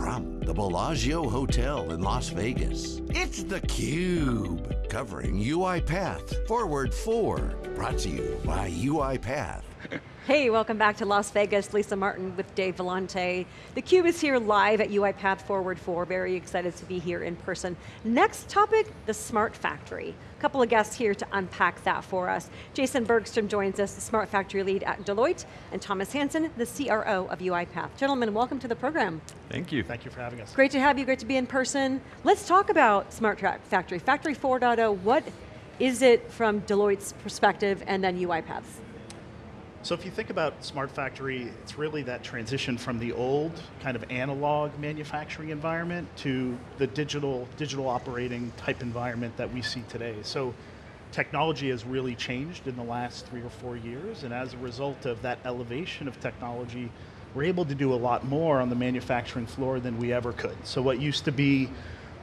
From the Bellagio Hotel in Las Vegas, it's theCUBE. Covering UiPath Forward 4. Brought to you by UiPath. Hey, welcome back to Las Vegas. Lisa Martin with Dave Vellante. theCUBE is here live at UiPath Forward 4. Very excited to be here in person. Next topic, the Smart Factory. A couple of guests here to unpack that for us. Jason Bergstrom joins us, the Smart Factory lead at Deloitte, and Thomas Hansen, the CRO of UiPath. Gentlemen, welcome to the program. Thank you. Thank you for having us. Great to have you, great to be in person. Let's talk about Smart Factory. Factory 4.0, what is it from Deloitte's perspective and then UiPath's? So if you think about Smart Factory, it's really that transition from the old kind of analog manufacturing environment to the digital, digital operating type environment that we see today. So technology has really changed in the last three or four years, and as a result of that elevation of technology, we're able to do a lot more on the manufacturing floor than we ever could. So what used to be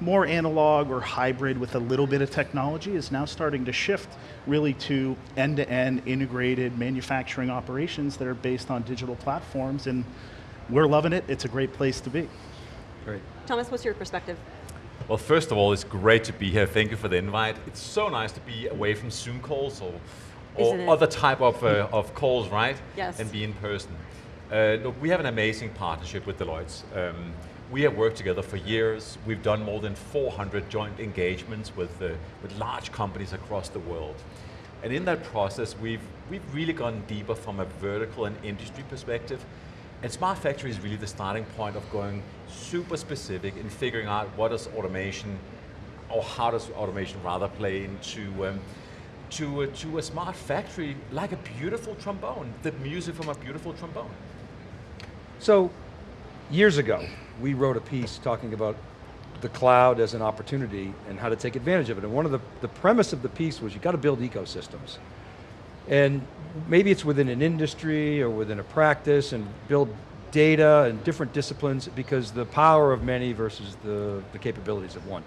more analog or hybrid with a little bit of technology is now starting to shift really to end-to-end -end integrated manufacturing operations that are based on digital platforms and we're loving it, it's a great place to be. Great. Thomas, what's your perspective? Well, first of all, it's great to be here. Thank you for the invite. It's so nice to be away from Zoom calls or, or other type of, uh, of calls, right? Yes. And be in person. Uh, look, we have an amazing partnership with Deloitte. Um, we have worked together for years. We've done more than 400 joint engagements with, uh, with large companies across the world. And in that process, we've, we've really gone deeper from a vertical and industry perspective. And Smart Factory is really the starting point of going super specific in figuring out what does automation, or how does automation rather play into um, to, to a smart factory like a beautiful trombone, the music from a beautiful trombone. So, years ago, we wrote a piece talking about the cloud as an opportunity and how to take advantage of it. And one of the, the premise of the piece was you got to build ecosystems. And maybe it's within an industry or within a practice and build data and different disciplines because the power of many versus the, the capabilities of one.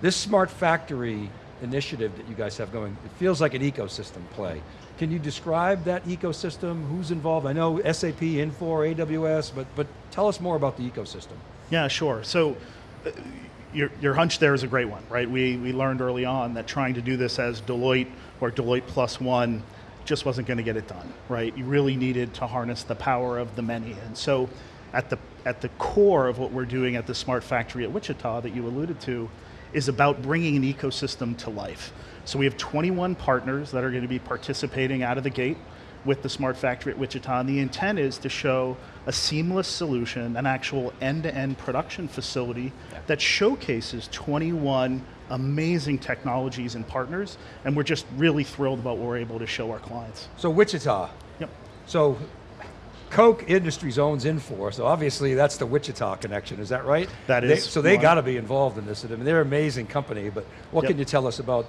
This smart factory initiative that you guys have going, it feels like an ecosystem play. Can you describe that ecosystem? Who's involved? I know SAP, Infor, AWS, but, but tell us more about the ecosystem. Yeah, sure. So, uh, your, your hunch there is a great one, right? We, we learned early on that trying to do this as Deloitte or Deloitte plus one just wasn't going to get it done, right? You really needed to harness the power of the many. And so at the, at the core of what we're doing at the Smart Factory at Wichita that you alluded to is about bringing an ecosystem to life. So we have 21 partners that are going to be participating out of the gate with the Smart Factory at Wichita, and the intent is to show a seamless solution, an actual end-to-end -end production facility yeah. that showcases 21 amazing technologies and partners, and we're just really thrilled about what we're able to show our clients. So Wichita. Yep. So Koch Industries owns Infor, so obviously that's the Wichita connection, is that right? That is. They, so they got to be involved in this. I mean, they're an amazing company, but what yep. can you tell us about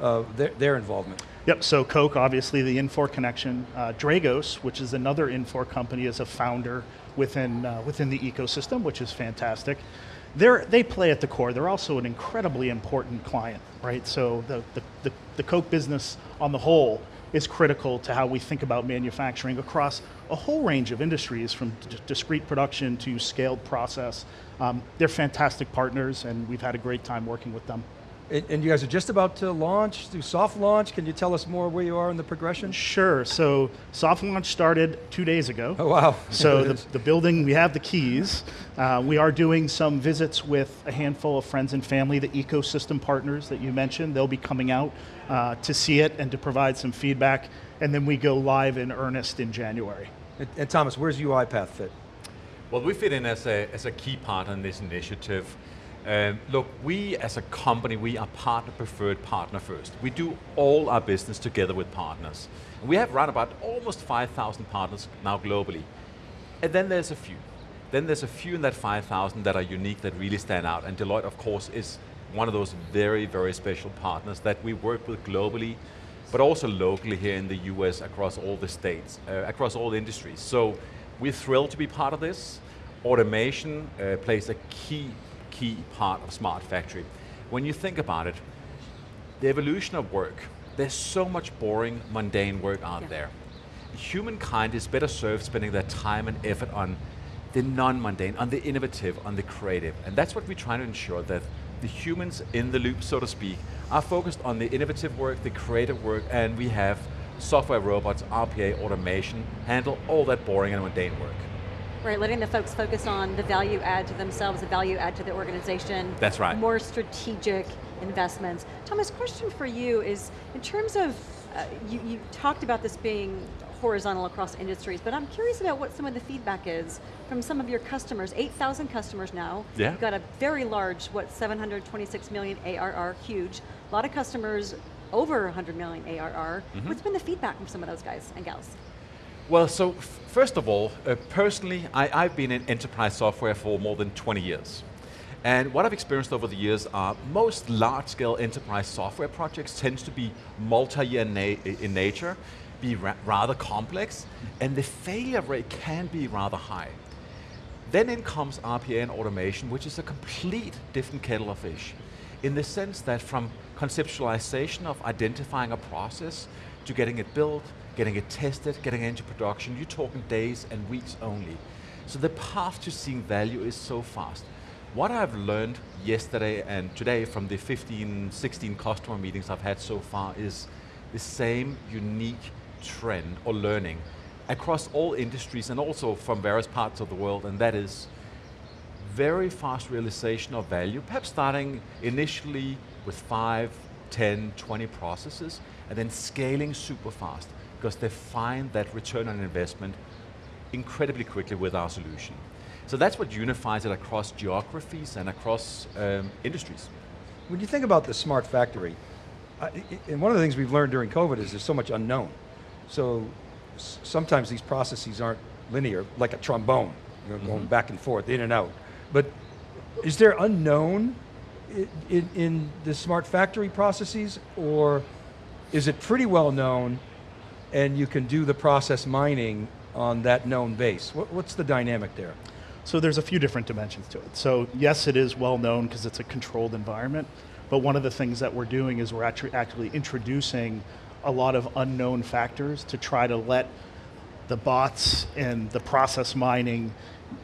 uh, their, their, involvement? Yep, so Koch, obviously the Infor connection. Uh, Dragos, which is another Infor company, is a founder within, uh, within the ecosystem, which is fantastic. They're, they play at the core. They're also an incredibly important client, right? So the, the, the, the Koch business on the whole is critical to how we think about manufacturing across a whole range of industries from discrete production to scaled process. Um, they're fantastic partners and we've had a great time working with them. And you guys are just about to launch, do soft launch. Can you tell us more where you are in the progression? Sure, so soft launch started two days ago. Oh wow. So the, the, building, we have the keys. Uh, we are doing some visits with a handful of friends and family, the ecosystem partners that you mentioned. They'll be coming out uh, to see it and to provide some feedback. And then we go live in earnest in January. And, and Thomas, where's UiPath fit? Well, we fit in as a, as a key part in this initiative. Um, look, we as a company, we are partner preferred, partner first. We do all our business together with partners. We have run about almost 5,000 partners now globally. And then there's a few. Then there's a few in that 5,000 that are unique, that really stand out. And Deloitte, of course, is one of those very, very special partners that we work with globally, but also locally here in the US across all the states, uh, across all industries. So we're thrilled to be part of this. Automation uh, plays a key key part of Smart Factory. When you think about it, the evolution of work, there's so much boring, mundane work out yeah. there. Humankind is better served spending their time and effort on the non-mundane, on the innovative, on the creative. And that's what we're trying to ensure that the humans in the loop, so to speak, are focused on the innovative work, the creative work, and we have software robots, RPA, automation, handle all that boring and mundane work. Right, letting the folks focus on the value add to themselves, the value add to the organization. That's right. More strategic investments. Thomas, question for you is, in terms of, uh, you, you talked about this being horizontal across industries, but I'm curious about what some of the feedback is from some of your customers. 8,000 customers now. Yeah. You've got a very large, what, 726 million ARR, huge. A lot of customers over 100 million ARR. Mm-hmm. What's been the feedback from some of those guys and gals? Well, so first of all, uh, personally, I, I've been in enterprise software for more than 20 years. And what I've experienced over the years are most large-scale enterprise software projects tends to be multi-year na in nature, be ra rather complex, and the failure rate can be rather high. Then in comes RPA and automation, which is a complete different kettle of fish, in the sense that from conceptualization of identifying a process to getting it built, getting it tested, getting it into production, you're talking days and weeks only. So the path to seeing value is so fast. What I've learned yesterday and today from the 15, 16 customer meetings I've had so far is the same unique trend or learning across all industries and also from various parts of the world, and that is very fast realization of value, perhaps starting initially with five, 10, 20 processes, and then scaling super fast, because they find that return on investment incredibly quickly with our solution. So that's what unifies it across geographies and across um, industries. When you think about the smart factory, and one of the things we've learned during COVID is there's so much unknown. So sometimes these processes aren't linear, like a trombone, you know, going back and forth, in and out. But is there unknown in, in the smart factory processes, or is it pretty well known and you can do the process mining on that known base? What, what's the dynamic there? So there's a few different dimensions to it. So yes, it is well known because it's a controlled environment, but one of the things that we're doing is we're actually actually introducing a lot of unknown factors to try to let the bots and the process mining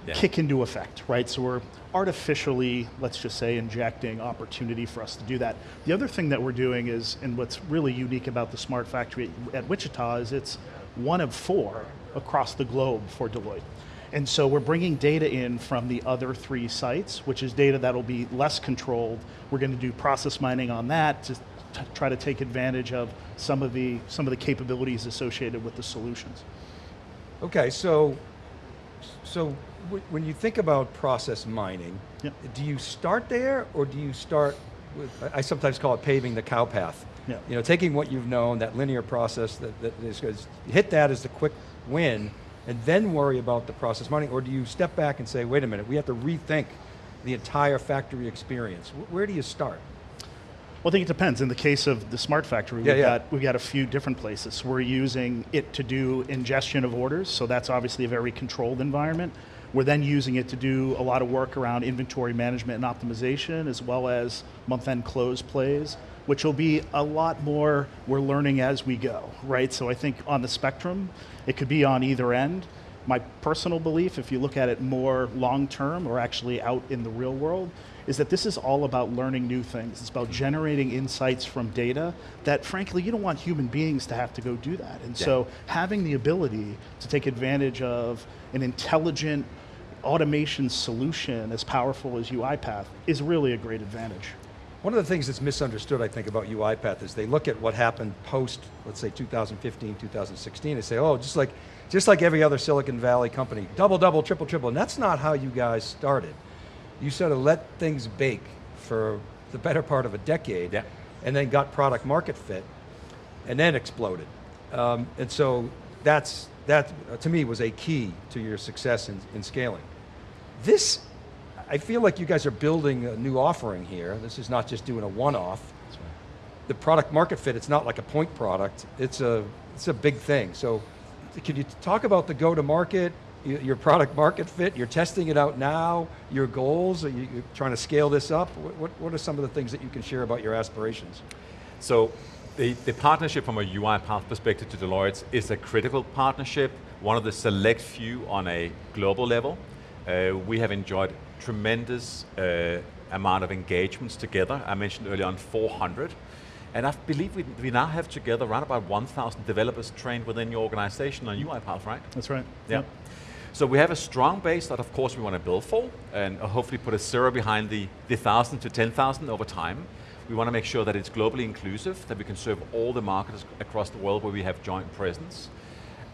Yeah. kick into effect, right? So we're artificially, let's just say, injecting opportunity for us to do that. The other thing that we're doing is, and what's really unique about the Smart Factory at, at Wichita is it's one of four across the globe for Deloitte. And so we're bringing data in from the other three sites, which is data that'll be less controlled. We're going to do process mining on that to t- try to take advantage of some of the some of the capabilities associated with the solutions. Okay, so, so w- when you think about process mining, Yep. do you start there or do you start with, I sometimes call it paving the cow path. Yeah. You know, taking what you've known, that linear process that, that is, hit that as the quick win and then worry about the process mining, or do you step back and say, wait a minute, we have to rethink the entire factory experience? Wh- Where do you start? Well, I think it depends. In the case of the smart factory, Yeah, we've, yeah. Got, we've got a few different places. We're using it to do ingestion of orders, so that's obviously a very controlled environment. We're then using it to do a lot of work around inventory management and optimization, as well as month-end close plays, which will be a lot more we're learning as we go, right? So I think on the spectrum, it could be on either end. My personal belief, if you look at it more long term or actually out in the real world, is that this is all about learning new things. It's about generating insights from data that, frankly, you don't want human beings to have to go do that. And Yeah. so, having the ability to take advantage of an intelligent automation solution as powerful as UiPath is really a great advantage. One of the things that's misunderstood, I think, about UiPath is they look at what happened post, let's say, 2015, 2016, and say, oh, just like, just like every other Silicon Valley company, double, double, triple, triple. And that's not how you guys started. You sort of let things bake for the better part of a decade, Yeah. and then got product market fit, and then exploded. Um, and so that's, that, to me, was a key to your success in, in scaling. This, I feel like you guys are building a new offering here. This is not just doing a one-off. The product market fit, it's not like a point product. It's a, it's a big thing. So can you talk about the go-to-market, your product market fit? You're testing it out now, your goals? Are you you're trying to scale this up? What, what, what are some of the things that you can share about your aspirations? So the, the partnership from a UiPath perspective to Deloitte is a critical partnership, one of the select few on a global level. Uh, we have enjoyed tremendous uh, amount of engagements together. I mentioned earlier on 400. And I believe we, we now have together around about 1,000 developers trained within your organization on UiPath, right? That's right. Yeah. Yep. So we have a strong base that of course we want to build for and hopefully put a zero behind the, the 1,000 to 10,000 over time. We want to make sure that it's globally inclusive, that we can serve all the markets across the world where we have joint presence.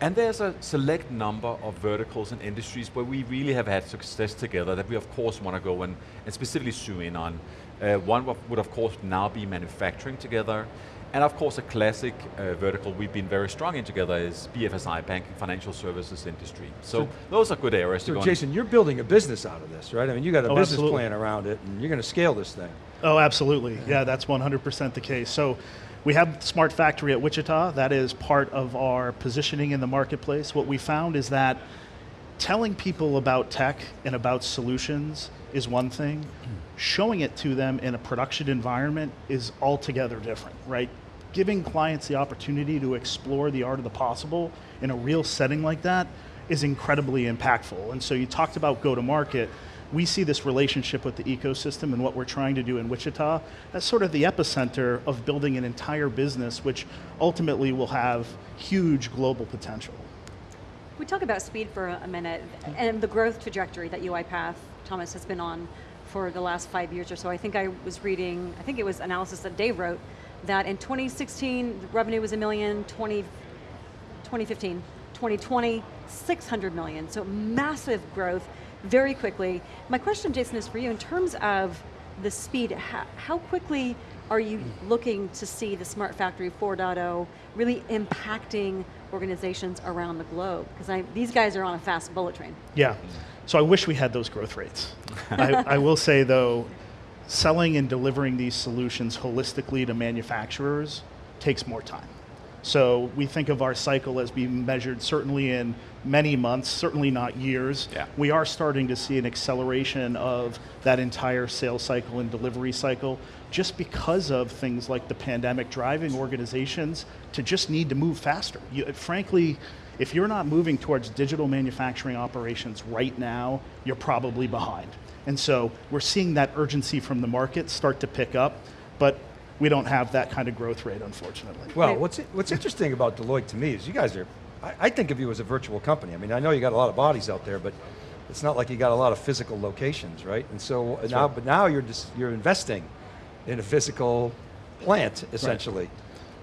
And there's a select number of verticals and industries where we really have had success together that we of course want to go and, and specifically zoom in on. Uh, one would of course now be manufacturing together. And of course a classic uh, vertical we've been very strong in together is BFSI, banking, financial services industry. So, So- those are good areas to So go Jason, you're building a business out of this, right? I mean, you got a Oh, business absolutely. plan around it, and you're going to scale this thing. Oh, absolutely. Yeah, that's 100% the case. So we have Smart Factory at Wichita. That is part of our positioning in the marketplace. What we found is that telling people about tech and about solutions is one thing. Showing it to them in a production environment is altogether different, right? Giving clients the opportunity to explore the art of the possible in a real setting like that is incredibly impactful. And so you talked about go to market. We see this relationship with the ecosystem and what we're trying to do in Wichita as sort of the epicenter of building an entire business, which ultimately will have huge global potential. We talk about speed for a minute and the growth trajectory that UiPath, Thomas, has been on for the last five years or so. I think I was reading, I think it was analysis that Dave wrote, that in 2016, revenue was a million, 20, 2015, 2020, 600 million. So massive growth very quickly. My question, Jason, is for you in terms of the speed, how, how quickly are you looking to see the Smart Factory 4.0 really impacting organizations around the globe? Because these guys are on a fast bullet train. Yeah. So I wish we had those growth rates. I, I will say though, selling and delivering these solutions holistically to manufacturers takes more time. So we think of our cycle as being measured certainly in many months, certainly not years. Yeah. We are starting to see an acceleration of that entire sales cycle and delivery cycle just because of things like the pandemic driving organizations to just need to move faster. You, frankly, if you're not moving towards digital manufacturing operations right now, you're probably behind. And so we're seeing that urgency from the market start to pick up, but we don't have that kind of growth rate, unfortunately. Well, what's, what's interesting about Deloitte to me is you guys are, I, I think of you as a virtual company. I mean, I know you got a lot of bodies out there, but it's not like you got a lot of physical locations, right? And so now, right. but now you're just, you're investing in a physical plant, essentially.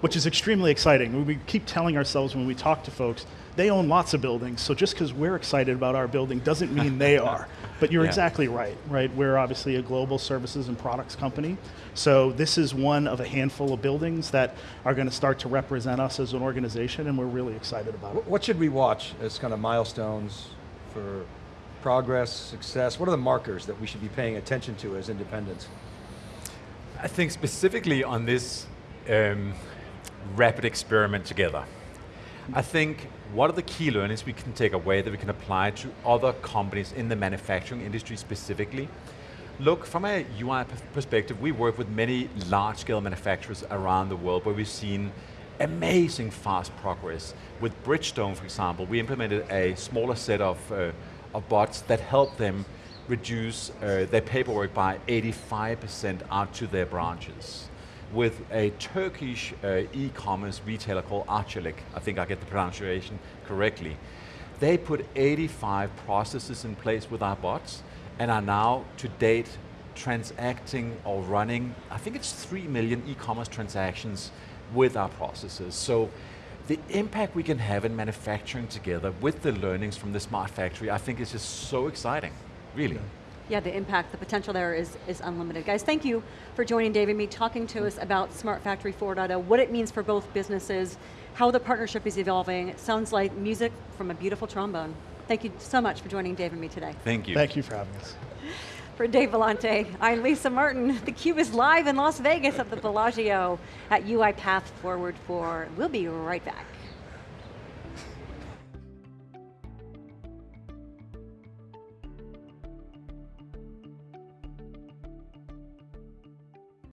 which is extremely exciting. We keep telling ourselves when we talk to folks, they own lots of buildings, so just because we're excited about our building doesn't mean they are. But you're Yeah. exactly right, right? We're obviously a global services and products company. So this is one of a handful of buildings that are going to start to represent us as an organization, and we're really excited about it. What should we watch as kind of milestones for progress, success? What are the markers that we should be paying attention to as independents? I think specifically on this um, rapid experiment together, I think what are the key learnings we can take away that we can apply to other companies in the manufacturing industry specifically? Look, from a UI perspective, we work with many large-scale manufacturers around the world where we've seen amazing fast progress. With Bridgestone, for example, we implemented a smaller set of, uh, of bots that help them reduce uh, their paperwork by 85% out to their branches. With a Turkish uh, e-commerce retailer called Arçelik, I think I get the pronunciation correctly, they put 85 processes in place with our bots and are now, to date, transacting or running, I think it's 3 million e-commerce transactions with our processes. So the impact we can have in manufacturing together with the learnings from the smart factory, I think is just so exciting, really. Yeah, the impact, the potential there is, is unlimited. Guys, thank you for joining Dave and me, talking to us about Smart Factory 4.0, what it means for both businesses, how the partnership is evolving. It sounds like music from a beautiful trombone. Thank you so much for joining Dave and me today. Thank you. Thank you for having us. For Dave Vellante, I'm Lisa Martin. The Cube is live in Las Vegas at the Bellagio at UiPath Forward 4. We'll be right back.